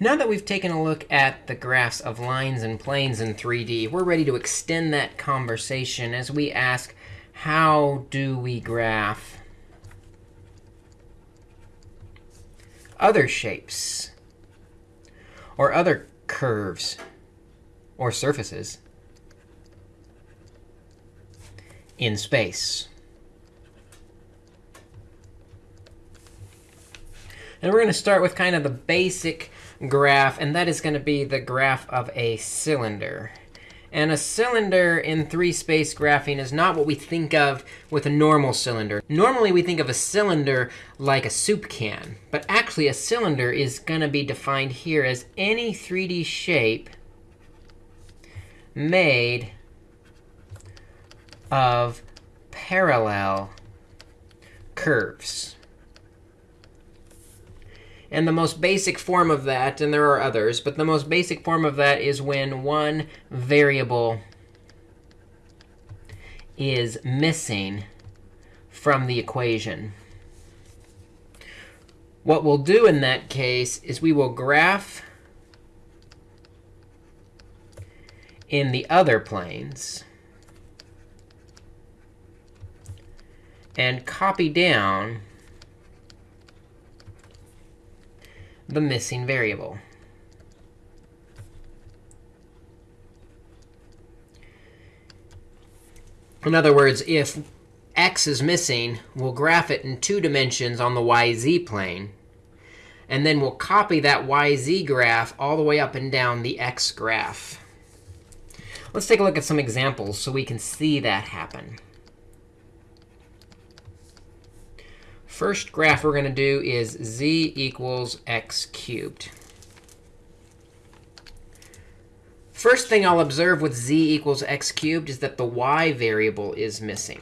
Now that we've taken a look at the graphs of lines and planes in 3D, we're ready to extend that conversation as we ask, how do we graph other shapes or other curves or surfaces in space? And we're going to start with kind of the basic graph, and that is going to be the graph of a cylinder. And a cylinder in three-space graphing is not what we think of with a normal cylinder. Normally, we think of a cylinder like a soup can. But actually, a cylinder is going to be defined here as any 3D shape made of parallel curves. And the most basic form of that, and there are others, but the most basic form of that is when one variable is missing from the equation. What we'll do in that case is we will graph in the other planes and copy down the missing variable. In other words, if x is missing, we'll graph it in two dimensions on the yz plane. And then we'll copy that yz graph all the way up and down the x graph. Let's take a look at some examples so we can see that happen. First graph we're going to do is z equals x cubed. First thing I'll observe with z equals x cubed is that the y variable is missing.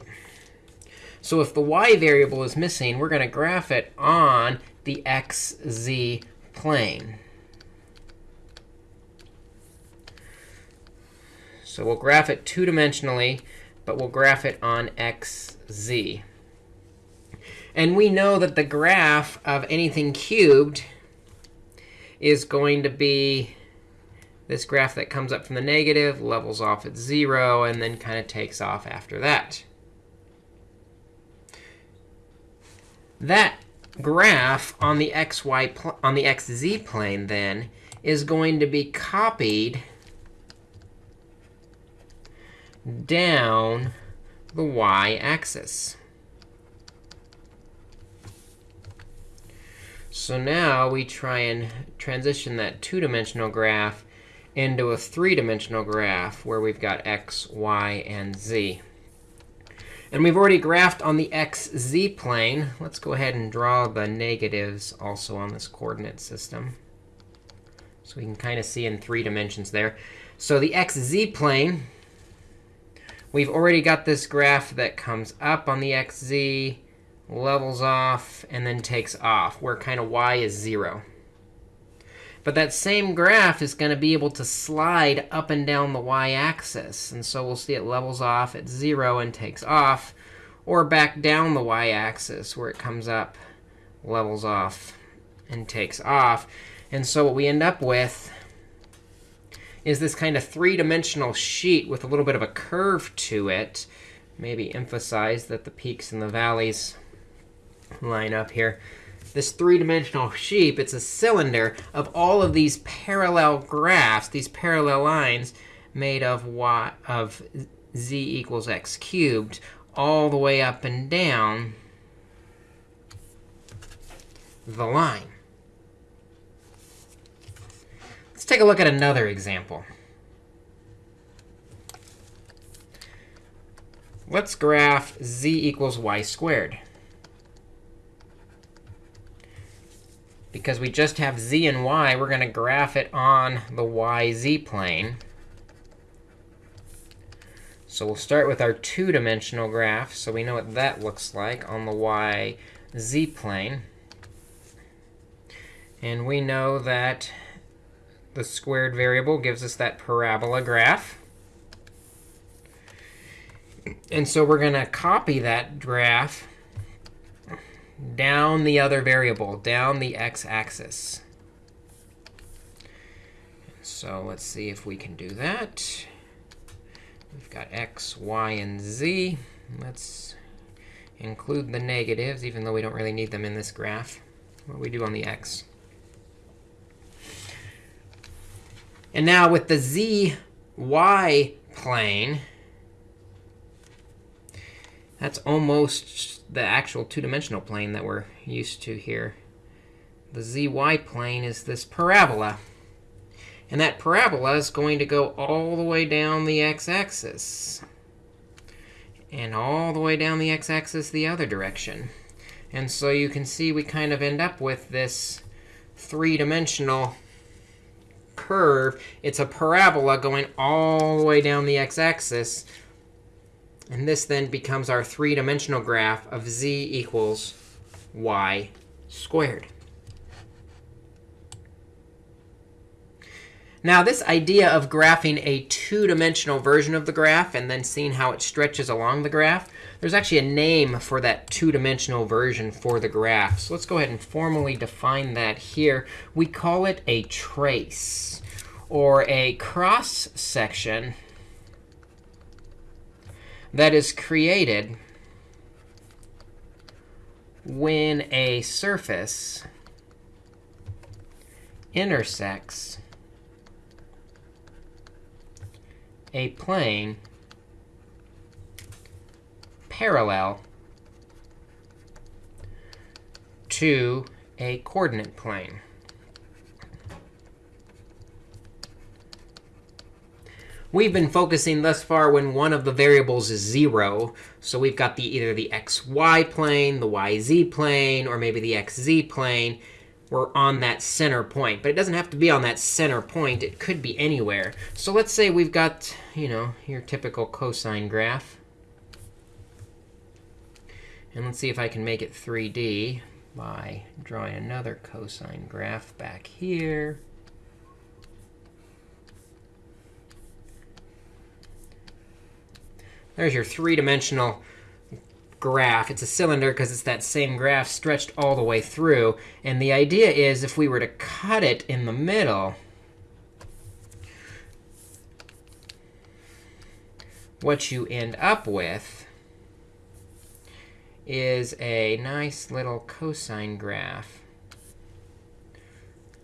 So if the y variable is missing, we're going to graph it on the xz plane. So we'll graph it two-dimensionally, but we'll graph it on xz. And we know that the graph of anything cubed is going to be this graph that comes up from the negative, levels off at 0, and then kind of takes off after that. That graph on the xy on the xz plane then is going to be copied down the y-axis. So now we try and transition that two-dimensional graph into a three-dimensional graph where we've got x, y, and z. And we've already graphed on the xz plane. Let's go ahead and draw the negatives also on this coordinate system. So we can kind of see in three dimensions there. So the xz plane, we've already got this graph that comes up on the xz, levels off, and then takes off, where kind of y is 0. But that same graph is going to be able to slide up and down the y-axis. And so we'll see it levels off at 0 and takes off, or back down the y-axis, where it comes up, levels off, and takes off. And so what we end up with is this kind of three-dimensional sheet with a little bit of a curve to it. Maybe emphasize that the peaks and the valleys line up here. This three-dimensional sheep, it's a cylinder of all of these parallel graphs, these parallel lines made of y of z equals x cubed, all the way up and down the line. Let's take a look at another example. Let's graph z equals y squared. Because we just have z and y, we're going to graph it on the yz plane. So we'll start with our two-dimensional graph. So we know what that looks like on the yz plane. And we know that the squared variable gives us that parabola graph. And so we're going to copy that graph down the other variable, down the x-axis. So let's see if we can do that. We've got x, y, and z. Let's include the negatives, even though we don't really need them in this graph. What we do on the x? And now with the z, y plane, that's almost the actual two-dimensional plane that we're used to here. The zy plane is this parabola. And that parabola is going to go all the way down the x-axis. And all the way down the x-axis the other direction. And so you can see we kind of end up with this three-dimensional curve. It's a parabola going all the way down the x-axis. And this then becomes our three-dimensional graph of z equals y squared. Now, this idea of graphing a two-dimensional version of the graph and then seeing how it stretches along the graph, there's actually a name for that two-dimensional version for the graph. So let's go ahead and formally define that here. We call it a trace, or a cross-section that is created when a surface intersects a plane parallel to a coordinate plane. We've been focusing thus far when one of the variables is 0. So we've got the either the xy plane, the yz plane, or maybe the xz plane we're on that center point. But it doesn't have to be on that center point. It could be anywhere. So let's say we've got you know, your typical cosine graph. And let's see if I can make it 3D by drawing another cosine graph back here. There's your three-dimensional graph. It's a cylinder because it's that same graph stretched all the way through. And the idea is if we were to cut it in the middle, what you end up with is a nice little cosine graph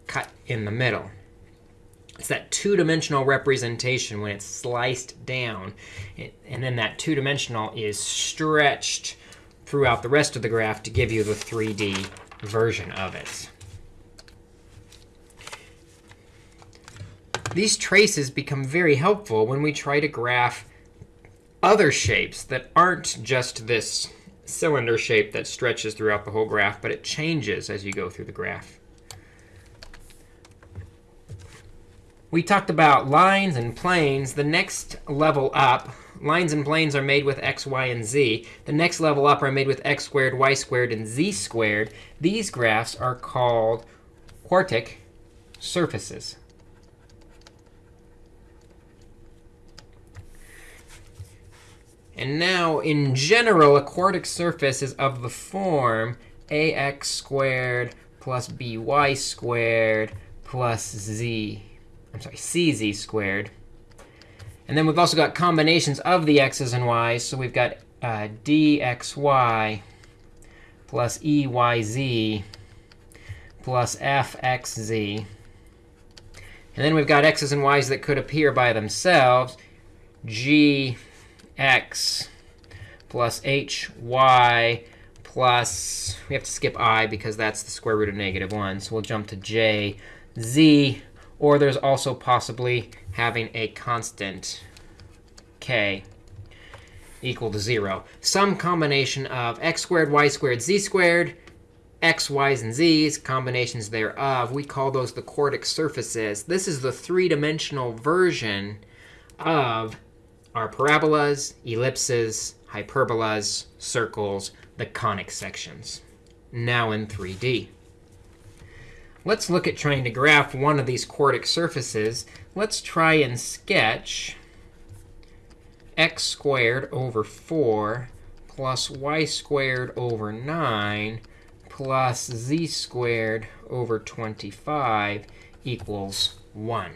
cut in the middle. It's that two-dimensional representation when it's sliced down. and then that two-dimensional is stretched throughout the rest of the graph to give you the 3D version of it. These traces become very helpful when we try to graph other shapes that aren't just this cylinder shape that stretches throughout the whole graph, but it changes as you go through the graph. We talked about lines and planes. The next level up, lines and planes are made with x, y, and z. The next level up are made with x squared, y squared, and z squared. These graphs are called quadric surfaces. And now, in general, a quadric surface is of the form ax squared plus by squared plus z I'm sorry, cz squared. And then we've also got combinations of the x's and y's. So we've got uh, dxy plus eyz plus fxz. And then we've got x's and y's that could appear by themselves. gx plus hy plus, we have to skip i because that's the square root of negative 1. So we'll jump to j z or there's also possibly having a constant k equal to 0. Some combination of x squared, y squared, z squared, x, y's, and z's, combinations thereof. We call those the quadric surfaces. This is the three-dimensional version of our parabolas, ellipses, hyperbolas, circles, the conic sections, now in 3D. Let's look at trying to graph one of these quadric surfaces. Let's try and sketch x squared over 4 plus y squared over 9 plus z squared over 25 equals 1.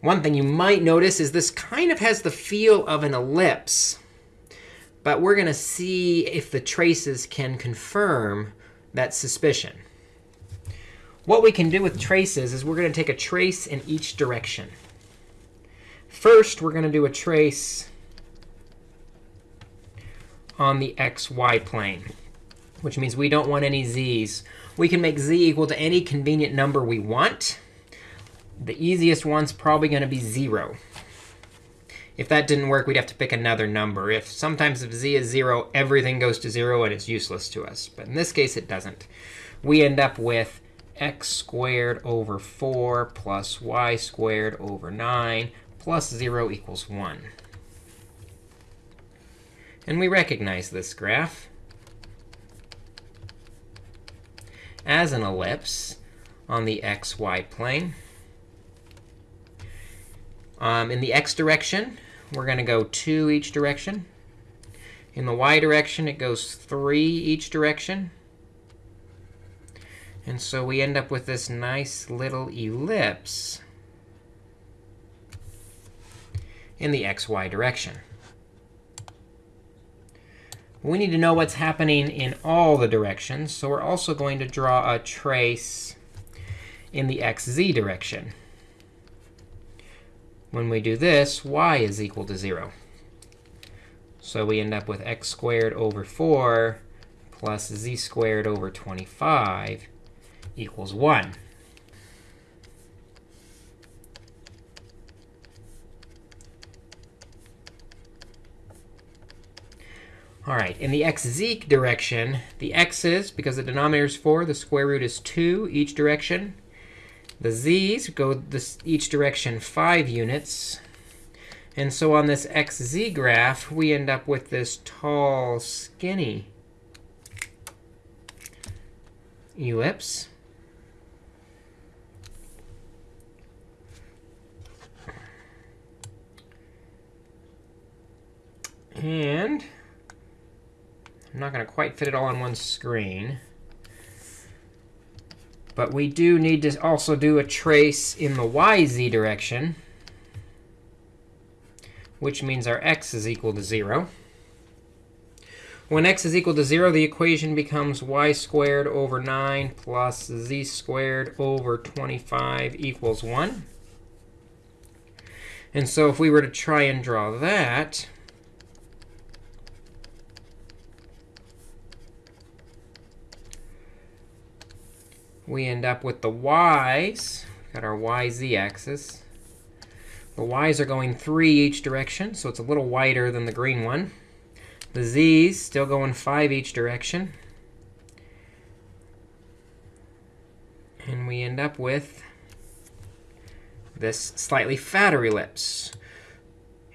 One thing you might notice is this kind of has the feel of an ellipse. But we're going to see if the traces can confirm that suspicion. What we can do with traces is we're going to take a trace in each direction. First, we're going to do a trace on the xy plane, which means we don't want any z's. We can make z equal to any convenient number we want. The easiest one's probably going to be 0. If that didn't work, we'd have to pick another number. If Sometimes if z is 0, everything goes to 0, and it's useless to us. But in this case, it doesn't. We end up with x squared over 4 plus y squared over 9 plus 0 equals 1. And we recognize this graph as an ellipse on the xy plane. Um, in the x direction, we're going to go 2 each direction. In the y direction, it goes 3 each direction. And so we end up with this nice little ellipse in the xy direction. We need to know what's happening in all the directions. So we're also going to draw a trace in the xz direction. When we do this, y is equal to 0. So we end up with x squared over 4 plus z squared over 25 equals 1. All right, in the xz direction, the x's, because the denominator is 4, the square root is 2 each direction. The z's go this, each direction 5 units. And so on this xz graph, we end up with this tall, skinny ellipse. And I'm not going to quite fit it all on one screen. But we do need to also do a trace in the yz direction, which means our x is equal to 0. When x is equal to 0, the equation becomes y squared over 9 plus z squared over 25 equals 1. And so if we were to try and draw that, we end up with the y's. Got our yz axis. The y's are going 3 each direction, so it's a little wider than the green one. The z's still going 5 each direction. And we end up with this slightly fatter ellipse.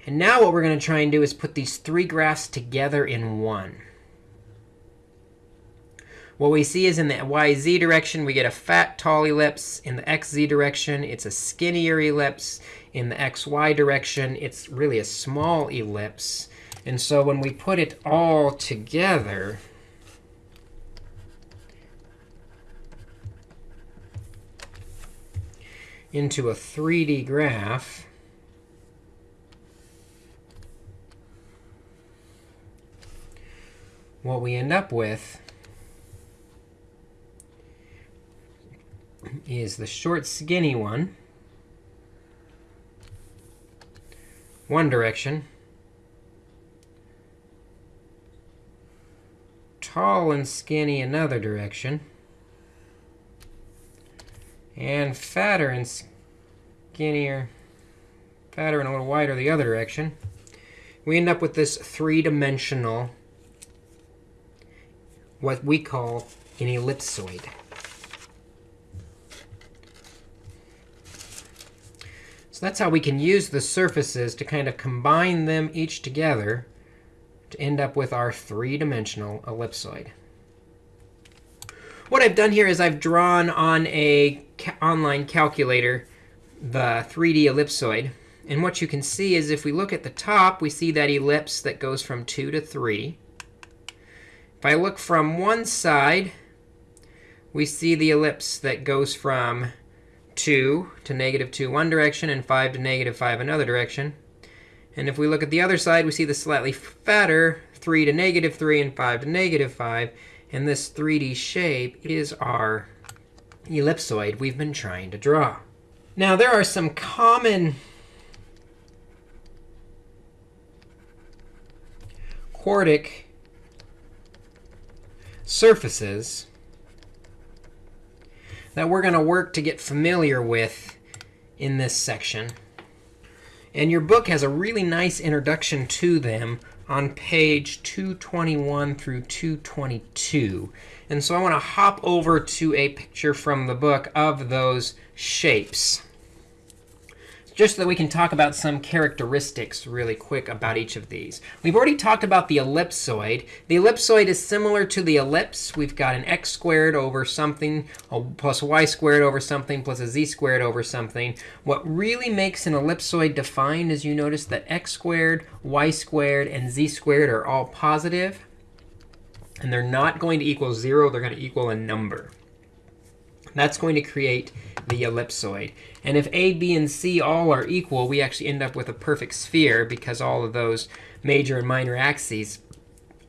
And now what we're going to try and do is put these three graphs together in one. What we see is in the yz direction, we get a fat, tall ellipse. In the xz direction, it's a skinnier ellipse. In the xy direction, it's really a small ellipse. And so when we put it all together, into a 3D graph, what we end up with is the short, skinny one, one direction, tall and skinny another direction, and fatter and skinnier, fatter and a little wider the other direction. We end up with this three-dimensional, what we call an ellipsoid. So that's how we can use the surfaces to kind of combine them each together to end up with our three-dimensional ellipsoid. What I've done here is I've drawn on a ca online calculator the 3D ellipsoid. And what you can see is if we look at the top, we see that ellipse that goes from 2 to 3. If I look from one side, we see the ellipse that goes from 2 to negative 2 one direction and 5 to negative 5 another direction. And if we look at the other side, we see the slightly fatter 3 to negative 3 and 5 to negative 5. And this 3D shape is our ellipsoid we've been trying to draw. Now, there are some common quadric surfaces that we're going to work to get familiar with in this section. And your book has a really nice introduction to them on page 221 through 222. And so I want to hop over to a picture from the book of those shapes just so that we can talk about some characteristics really quick about each of these. We've already talked about the ellipsoid. The ellipsoid is similar to the ellipse. We've got an x squared over something plus y squared over something plus a z squared over something. What really makes an ellipsoid defined is you notice that x squared, y squared, and z squared are all positive. And they're not going to equal 0. They're going to equal a number. That's going to create the ellipsoid. And if a, b, and c all are equal, we actually end up with a perfect sphere because all of those major and minor axes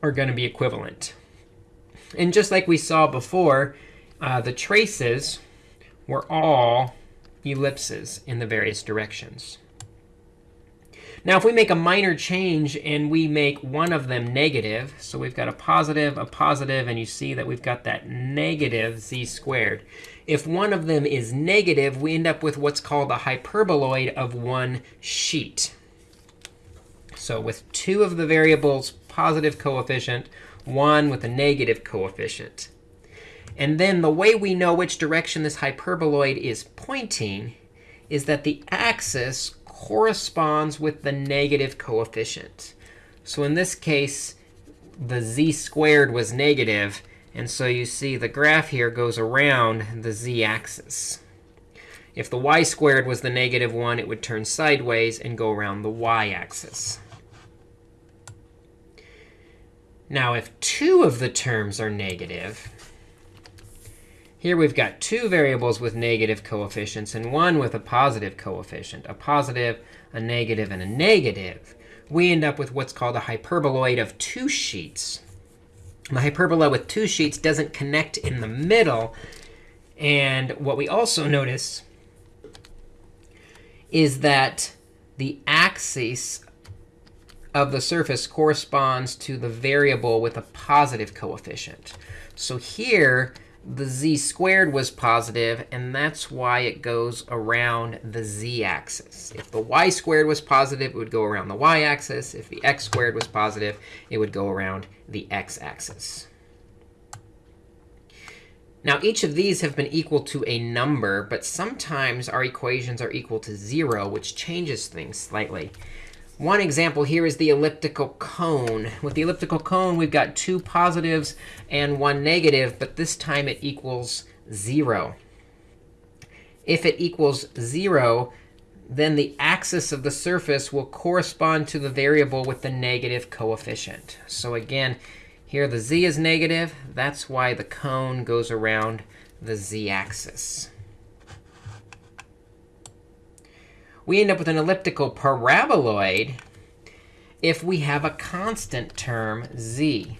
are going to be equivalent. And just like we saw before, uh, the traces were all ellipses in the various directions. Now, if we make a minor change and we make one of them negative, so we've got a positive, a positive, and you see that we've got that negative z squared. If one of them is negative, we end up with what's called a hyperboloid of one sheet. So with two of the variables positive coefficient, one with a negative coefficient. And then the way we know which direction this hyperboloid is pointing is that the axis corresponds with the negative coefficient. So in this case, the z squared was negative, and so you see the graph here goes around the z-axis. If the y squared was the negative 1, it would turn sideways and go around the y-axis. Now, if two of the terms are negative, here we've got two variables with negative coefficients and one with a positive coefficient, a positive, a negative, and a negative. We end up with what's called a hyperboloid of two sheets. The hyperbola with two sheets doesn't connect in the middle. And what we also notice is that the axis of the surface corresponds to the variable with a positive coefficient. So here, the z squared was positive, and that's why it goes around the z-axis. If the y squared was positive, it would go around the y-axis. If the x squared was positive, it would go around the x-axis. Now, each of these have been equal to a number, but sometimes our equations are equal to 0, which changes things slightly. One example here is the elliptical cone. With the elliptical cone, we've got two positives and one negative, but this time it equals 0. If it equals 0, then the axis of the surface will correspond to the variable with the negative coefficient. So again, here the z is negative. That's why the cone goes around the z-axis. We end up with an elliptical paraboloid if we have a constant term z.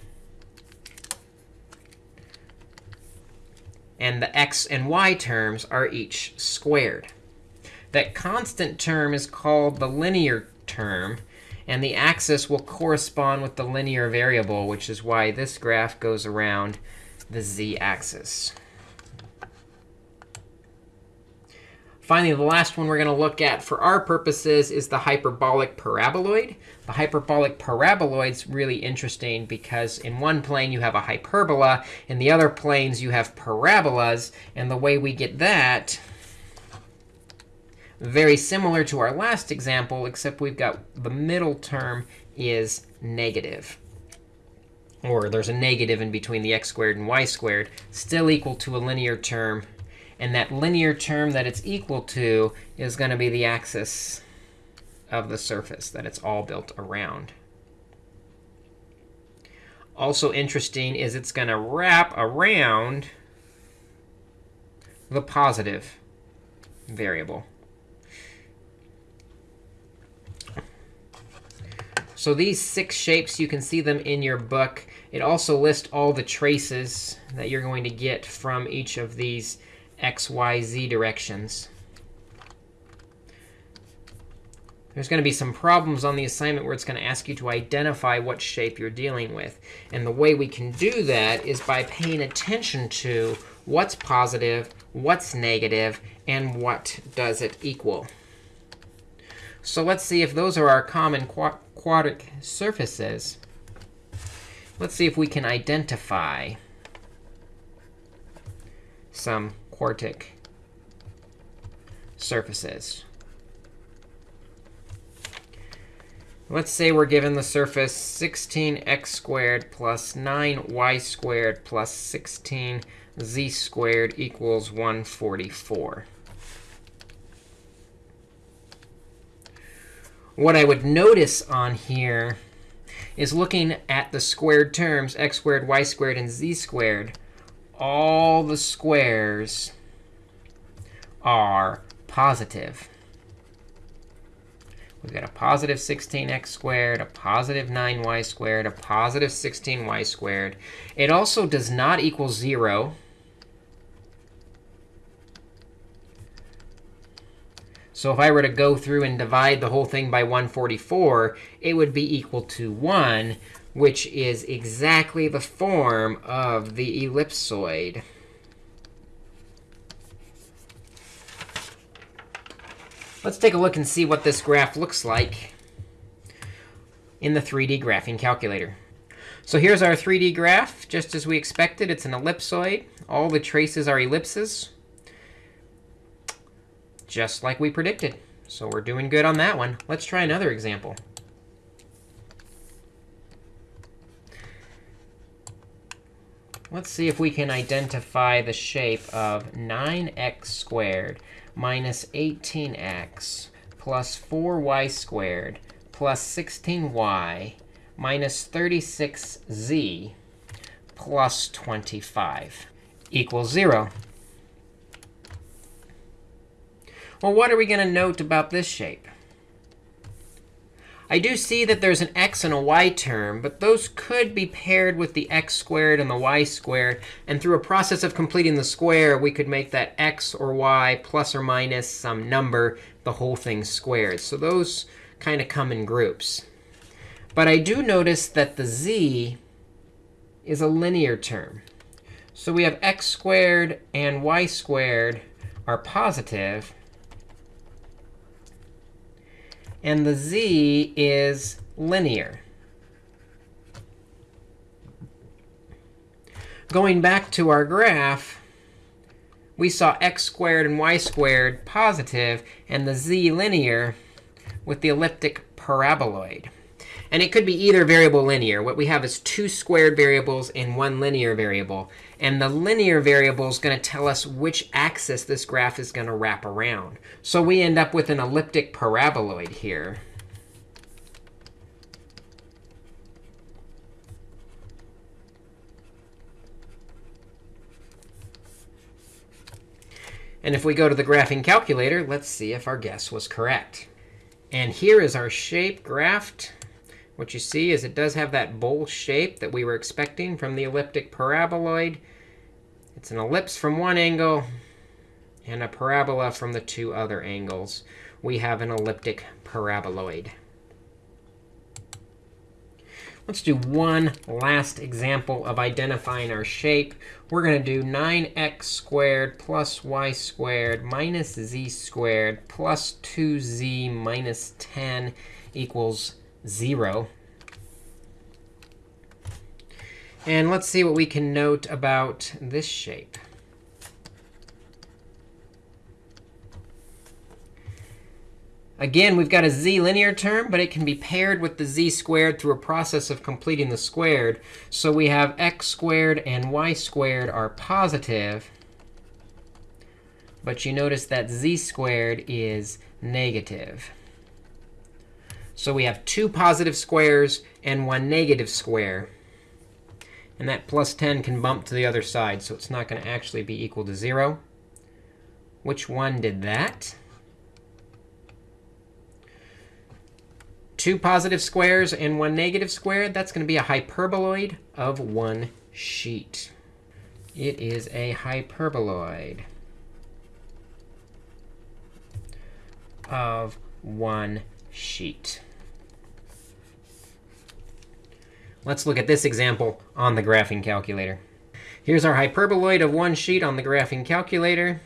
And the x and y terms are each squared. That constant term is called the linear term. And the axis will correspond with the linear variable, which is why this graph goes around the z-axis. Finally, the last one we're going to look at for our purposes is the hyperbolic paraboloid. The hyperbolic paraboloid is really interesting because in one plane you have a hyperbola. In the other planes you have parabolas. And the way we get that, very similar to our last example, except we've got the middle term is negative. Or there's a negative in between the x squared and y squared, still equal to a linear term and that linear term that it's equal to is going to be the axis of the surface that it's all built around. Also interesting is it's going to wrap around the positive variable. So these six shapes, you can see them in your book. It also lists all the traces that you're going to get from each of these x, y, z directions. There's going to be some problems on the assignment where it's going to ask you to identify what shape you're dealing with. And the way we can do that is by paying attention to what's positive, what's negative, and what does it equal. So let's see if those are our common quadratic surfaces. Let's see if we can identify some quadric surfaces. Let's say we're given the surface 16x squared plus 9y squared plus 16z squared equals 144. What I would notice on here is looking at the squared terms, x squared, y squared, and z squared, all the squares are positive. We've got a positive 16x squared, a positive 9y squared, a positive 16y squared. It also does not equal 0. So if I were to go through and divide the whole thing by 144, it would be equal to 1, which is exactly the form of the ellipsoid. Let's take a look and see what this graph looks like in the 3D graphing calculator. So here's our 3D graph, just as we expected. It's an ellipsoid. All the traces are ellipses just like we predicted. So we're doing good on that one. Let's try another example. Let's see if we can identify the shape of 9x squared minus 18x plus 4y squared plus 16y minus 36z plus 25 equals 0. Well, what are we going to note about this shape? I do see that there's an x and a y term, but those could be paired with the x squared and the y squared. And through a process of completing the square, we could make that x or y plus or minus some number, the whole thing squared. So those kind of come in groups. But I do notice that the z is a linear term. So we have x squared and y squared are positive. And the z is linear. Going back to our graph, we saw x squared and y squared positive, and the z linear with the elliptic paraboloid. And it could be either variable linear. What we have is two squared variables and one linear variable. And the linear variable is going to tell us which axis this graph is going to wrap around. So we end up with an elliptic paraboloid here. And if we go to the graphing calculator, let's see if our guess was correct. And here is our shape graphed. What you see is it does have that bowl shape that we were expecting from the elliptic paraboloid. It's an ellipse from one angle and a parabola from the two other angles. We have an elliptic paraboloid. Let's do one last example of identifying our shape. We're going to do 9x squared plus y squared minus z squared plus 2z minus 10 equals 0. And let's see what we can note about this shape. Again, we've got a z linear term, but it can be paired with the z squared through a process of completing the squared. So we have x squared and y squared are positive. But you notice that z squared is negative. So we have two positive squares and one negative square. And that plus 10 can bump to the other side, so it's not going to actually be equal to 0. Which one did that? Two positive squares and one negative square. That's going to be a hyperboloid of one sheet. It is a hyperboloid of one sheet. Let's look at this example on the graphing calculator. Here's our hyperboloid of one sheet on the graphing calculator.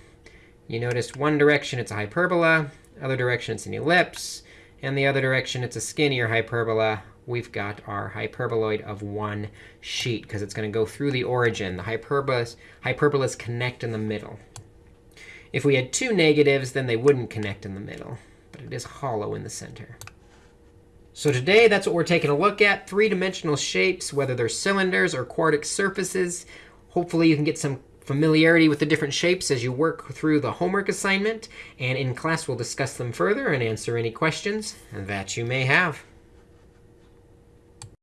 You noticed one direction it's a hyperbola, other direction it's an ellipse, and the other direction it's a skinnier hyperbola. We've got our hyperboloid of one sheet because it's going to go through the origin. The hyperbolas, hyperbolas connect in the middle. If we had two negatives, then they wouldn't connect in the middle. But it is hollow in the center. So today, that's what we're taking a look at, three-dimensional shapes, whether they're cylinders or quadric surfaces. Hopefully, you can get some familiarity with the different shapes as you work through the homework assignment. And in class, we'll discuss them further and answer any questions that you may have.